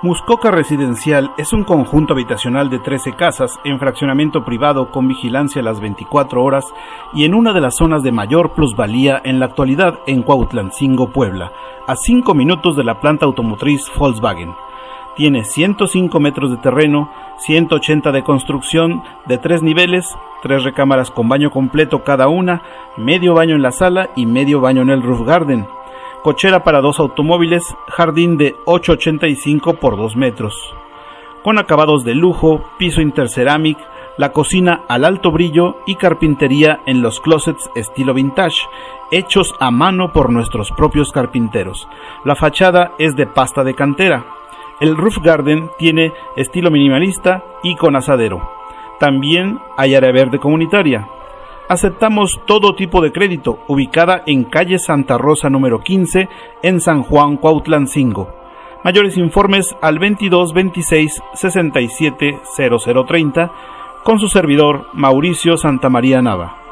Muscoca Residencial es un conjunto habitacional de 13 casas en fraccionamiento privado con vigilancia a las 24 horas y en una de las zonas de mayor plusvalía en la actualidad en Cuautlancingo, Puebla, a 5 minutos de la planta automotriz Volkswagen. Tiene 105 metros de terreno, 180 de construcción, de tres niveles, tres recámaras con baño completo cada una, medio baño en la sala y medio baño en el roof garden cochera para dos automóviles, jardín de 8,85 por 2 metros. Con acabados de lujo, piso interceramic, la cocina al alto brillo y carpintería en los closets estilo vintage, hechos a mano por nuestros propios carpinteros. La fachada es de pasta de cantera. El roof garden tiene estilo minimalista y con asadero. También hay área verde comunitaria. Aceptamos todo tipo de crédito, ubicada en calle Santa Rosa número 15, en San Juan, Cuautlancingo. Mayores informes al 22 26 67 0030 con su servidor Mauricio Santamaría Nava.